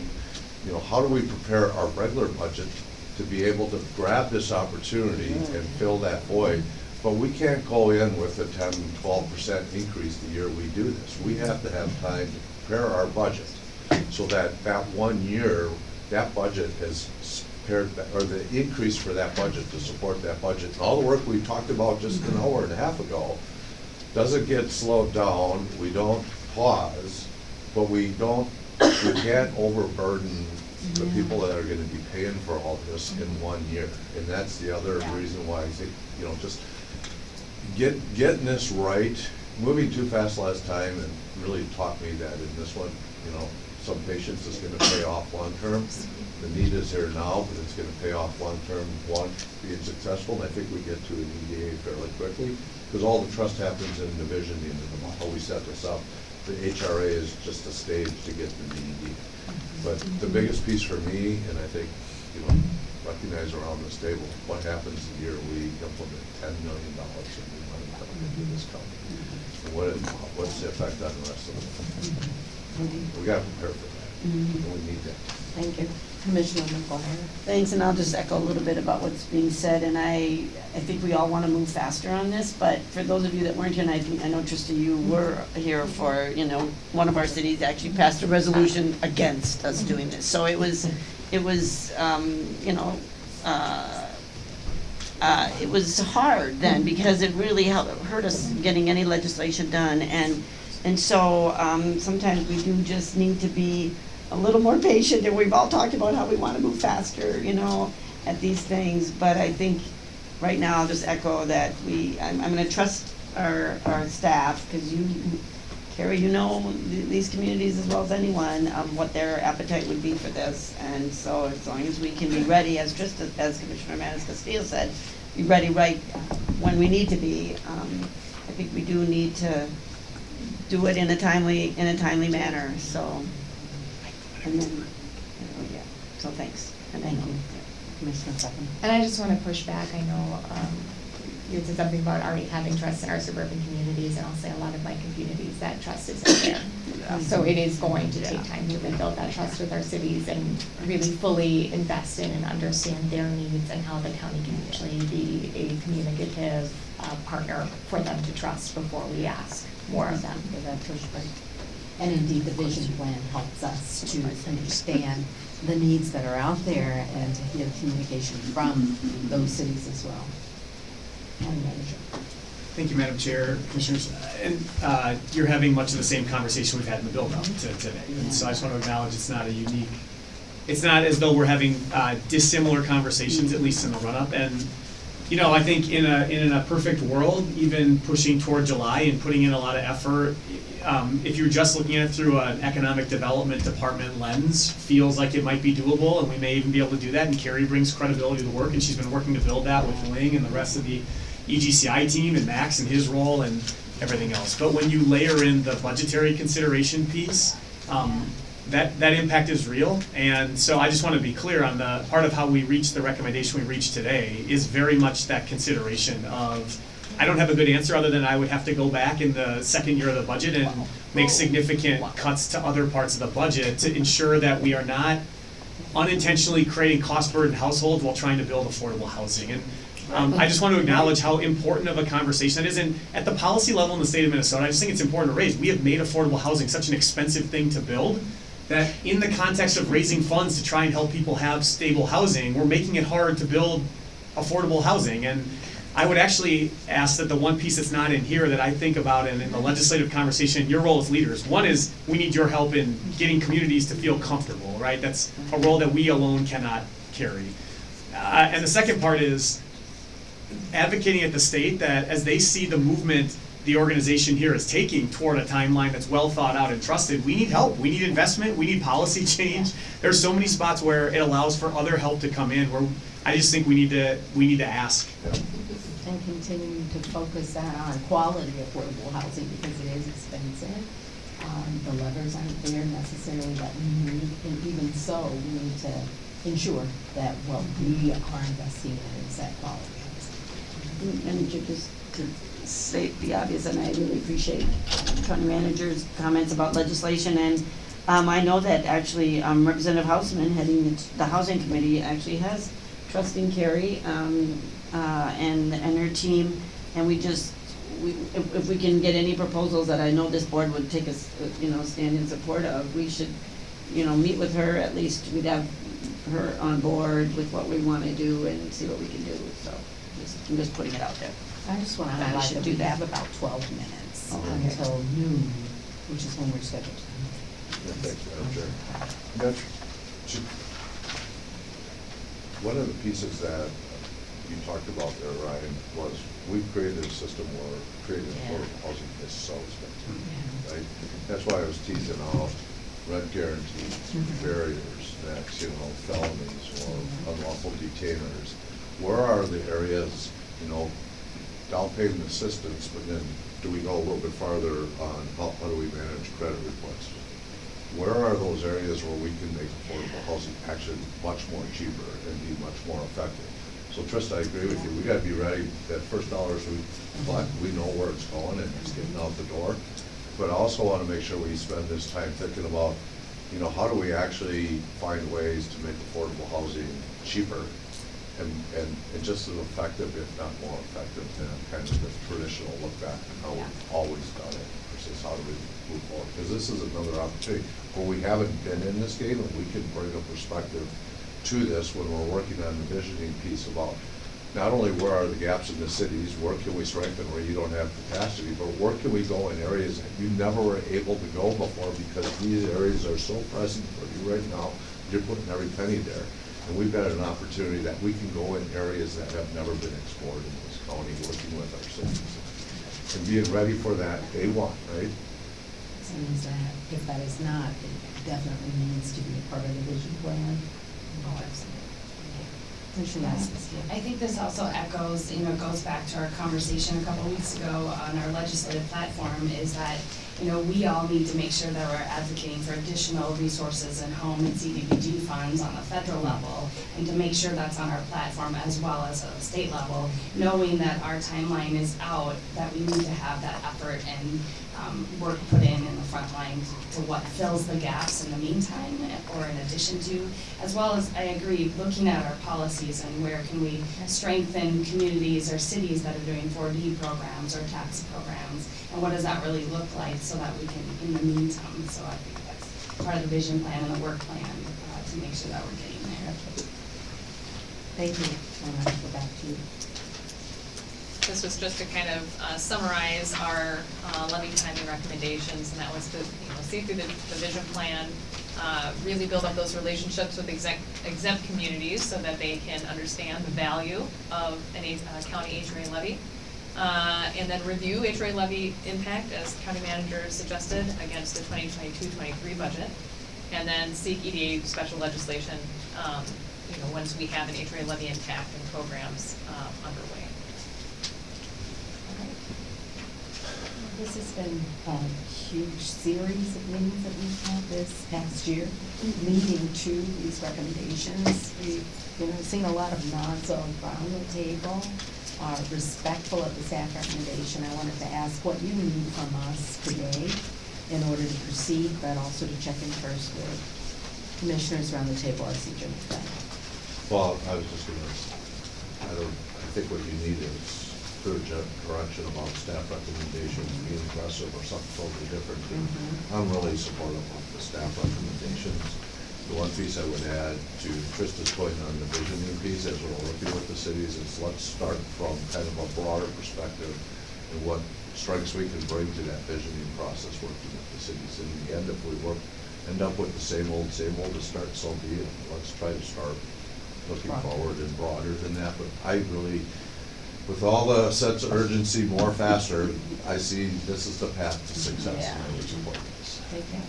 you know, how do we prepare our regular budget to be able to grab this opportunity and fill that void? But we can't go in with a 10, 12 percent increase the year we do this. We have to have time to prepare our budget so that that one year, that budget is paired, or the increase for that budget to support that budget. And all the work we talked about just an hour and a half ago doesn't get slowed down, we don't pause, but we don't, we can't overburden the people that are gonna be paying for all this in one year. And that's the other reason why I think, you know, just get, getting this right, moving too fast last time and really taught me that in this one, you know, some patience is gonna pay off long-term. The need is here now, but it's gonna pay off long-term, one, being successful, and I think we get to an EDA fairly quickly, because all the trust happens in the divisioning and how we set this up. The HRA is just a stage to get to the ED. But the biggest piece for me, and I think, you know, recognize around this table, what happens the year we implement ten million dollars in new money coming into this county? And what, what's the effect on the rest of it? We gotta prepare for that, and we need that. Thank you. Commissioner McGuire. Thanks, and I'll just echo a little bit about what's being said, and I, I think we all want to move faster on this, but for those of you that weren't here, and I think, I know Trista, you were here for, you know, one of our cities actually passed a resolution against us doing this, so it was, it was, um, you know, uh, uh, it was hard then because it really hel- hurt us getting any legislation done. And, and so um, sometimes we do just need to be a little more patient. And we've all talked about how we want to move faster, you know, at these things. But I think right now I'll just echo that we, I'm, I'm going to trust our, our staff because you, Kari, you know th- these communities as well as anyone, um, what their appetite would be for this. And so as long as we can be ready, as just as- as Commissioner MatasCastillo said, be ready right when we need to be. Um, I think we do need to do it in a timely, in a timely manner, so. And then, you yeah, so thanks. And Thank you. Commissioner Second. And I just want to push back, I know, um, you said something about already having trust in our suburban communities, and I'll say a lot of my communities, that trust isn't there. So it is going to take time to rebuild that trust with our cities and really fully invest in and understand their needs and how the county can actually be a communicative, uh, partner for them to trust before we ask more of them. For that pushback. And indeed, the vision plan helps us to understand the needs that are out there and to hear communication from those cities as well. Thank you, Madam Chair, Commissioners. And uh, you're having much of the same conversation we've had in the build-up to today. And so I just want to acknowledge it's not a unique, it's not as though we're having uh, dissimilar conversations, at least in the run-up. And, you know, I think in a, in a perfect world, even pushing toward July and putting in a lot of effort, um, if you're just looking at it through an economic development department lens, feels like it might be doable, and we may even be able to do that. And Kari brings credibility to the work, and she's been working to build that with Ling and the rest of the EGCI team and Max and his role and everything else. But when you layer in the budgetary consideration piece, um, that, that impact is real. And so I just want to be clear on the, part of how we reached the recommendation we reached today is very much that consideration of, I don't have a good answer other than I would have to go back in the second year of the budget and make significant cuts to other parts of the budget to ensure that we are not unintentionally creating cost burden households while trying to build affordable housing. And um, I just want to acknowledge how important of a conversation that is. And at the policy level in the state of Minnesota, I just think it's important to raise. We have made affordable housing such an expensive thing to build that in the context of raising funds to try and help people have stable housing, we're making it hard to build affordable housing. And I would actually ask that the one piece that's not in here that I think about and in the legislative conversation, your role as leaders, one is we need your help in getting communities to feel comfortable, right? That's a role that we alone cannot carry. Uh, and the second part is advocating at the state that as they see the movement the organization here is taking toward a timeline that's well thought out and trusted, we need help, we need investment, we need policy change. There's so many spots where it allows for other help to come in, where I just think we need to, we need to ask. And continue to focus on quality affordable housing because it is expensive. Um, the levers aren't there necessarily that we need, and even so, we need to ensure that what we are investing in is that quality. And to just to state the obvious, and I really appreciate county manager's comments about legislation, and um, I know that actually um, Representative Hausman heading the- the Housing Committee actually has trusting Kari um, uh, and, and her team, and we just, we, if, if we can get any proposals that I know this board would take us, you know, stand in support of, we should, you know, meet with her, at least we'd have her on board with what we wanna do and see what we can do, so, just, I'm just putting it out there. I just want to I highlight should that do we that. have about twelve minutes oh, Okay. until noon, which is when we're scheduled. Yeah, thanks, Madam Chair. Madam Chair, One of the pieces that you talked about there, Ryan, was we've created a system where creating affordable housing is so expensive, right? That's why I was teasing out rent guarantees, mm-hmm. barriers, that's, you know, felonies or mm-hmm. unlawful detainers. Where are the areas, you know, down payment assistance, but then do we go a little bit farther on how, how do we manage credit requests? Where are those areas where we can make affordable housing actually much more cheaper and be much more effective? So Trista, I agree with you, we gotta be ready, that first dollars we collect, we know where it's going and it's getting out the door. But I also wanna make sure we spend this time thinking about, you know, how do we actually find ways to make affordable housing cheaper and, and, and just as effective, if not more effective than kind of the traditional look back and how we've always done it versus how do we move forward? Because this is another opportunity where we haven't been in this game and we can bring a perspective to this when we're working on the visioning piece about not only where are the gaps in the cities, where can we strengthen where you don't have capacity, but where can we go in areas that you never were able to go before because these areas are so present for you right now, you're putting every penny there. And we've got an opportunity that we can go in areas that have never been explored in this county, working with our citizens. And being ready for that day one, right? Seems that if that is not, it definitely needs to be a part of the vision plan. Oh, absolutely. Commissioner Yes. I think this also echoes, you know, goes back to our conversation a couple weeks ago on our legislative platform, is that, you know, we all need to make sure that we're advocating for additional resources and home and CDBG funds on the federal level, and to make sure that's on our platform as well as at the state level, knowing that our timeline is out, that we need to have that effort and, um, work put in in the front line to what fills the gaps in the meantime, or in addition to, as well as, I agree, looking at our policies and where can we strengthen communities or cities that are doing four D programs or tax programs, and what does that really look like, so that we can, in the meantime, so I think that's part of the vision plan and the work plan, uh, to make sure that we're getting there. Thank you. Go back to you. This was just to kind of uh, summarize our uh, levy timing recommendations, and that was to, you know, see through the, the vision plan, uh, really build up those relationships with exempt, exempt communities so that they can understand the value of an uh, county HRA levy. Uh, and then review HRA levy impact, as county manager suggested, against the 2022-23 budget. And then seek EDA special legislation, um, you know, once we have an HRA levy impact and programs um, underway. This has been a huge series of meetings that we've had this past year, mm-hmm. leading to these recommendations. We've, you know, seen a lot of nods around the table, are respectful of the staff recommendation. I wanted to ask what you need from us today in order to proceed, but also to check in first with commissioners around the table. I see Jim McDonough. Well, I was just gonna, I, don't, I think what you need is ge- direction about staff recommendations, being aggressive or something totally different. And Mhm. I'm really supportive of the staff recommendations. The one piece I would add to Trista's point on the visioning piece, as we're working with the cities, is let's start from kind of a broader perspective and what strengths we can bring to that visioning process, working with the cities. In the end, if we work, end up with the same old, same old to start, so be it. Let's try to start looking forward and broader than that, but I really, with all the sense of urgency, more faster, I see this is the path to success, and I would support this. Take care.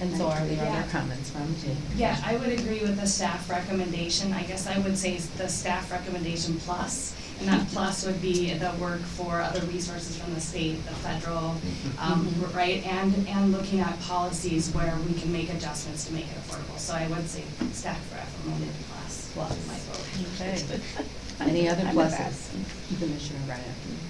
And so are there Yeah. other comments from Jim? Yeah, I would agree with the staff recommendation. I guess I would say the staff recommendation plus, and that plus would be the work for other resources from the state, the federal, um, Mhm. right? And, and looking at policies where we can make adjustments to make it affordable. So I would say staff recommended plus, Plus. my vote. Okay. Any other I'm with pluses? Commissioner Ryan?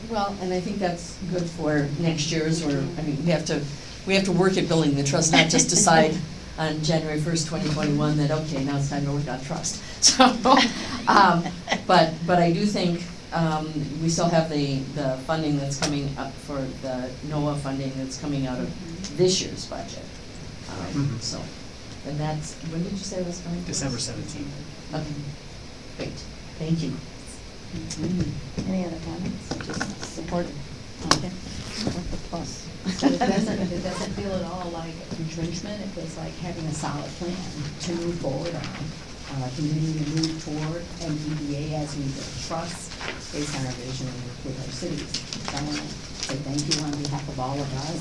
Well, and I think that's good for next year's, or, I mean, we have to, we have to work at building the trust, not just decide on January first, twenty twenty-one, that, okay, now it's time to work on trust. So, um, but, but I do think, um, we still have the, the funding that's coming up for the NOAH funding that's coming out of this year's budget. Um, Mhm. So, and that's, when did you say it was coming? December seventeenth. Okay, great, thank you. Any other comments? Just supported. Okay. The plus. So it doesn't, it doesn't feel at all like entrenchment, it feels like having a solid plan to move forward on, uh, continuing to move toward MDBA as we build trust based on our vision and work with our cities. So I wanna say thank you on behalf of all of us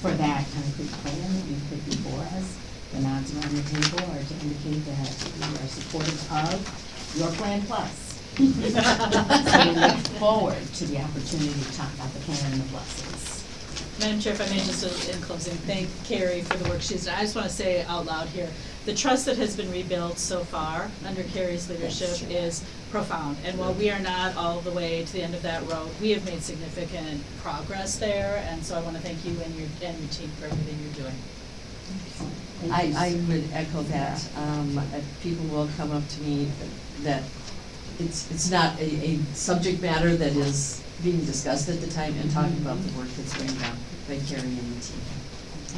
for that concrete plan that you put before us. The nods around the table are to indicate that we are supportive of your plan plus. So we look forward to the opportunity to talk about the plan and the pluses. Madam Chair, if I may just in closing, thank Kari for the work she's done. I just want to say out loud here, the trust that has been rebuilt so far under Kari's leadership is profound. And while we are not all the way to the end of that road, we have made significant progress there. And so I want to thank you and your, and your team for everything you're doing. I, I would echo that. Um, uh, people will come up to me that it's, it's not a, a subject matter that is being discussed at the time and talking about the work that's going on by Kari and the team.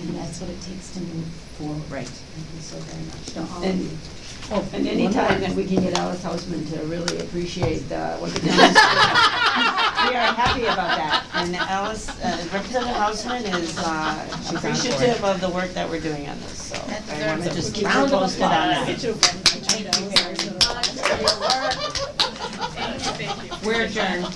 and that's what it takes to move forward. Right. Thank you so very much to all of And- you. Oh, And one anytime more. that we can get Alice Hausman to really appreciate uh, what the town is doing, we are happy about that. And Alice, uh, Representative Hausman is uh, She's on board. appreciative of the work that we're doing on this, so That I want to just keep her posted on that. Applause. We're adjourned.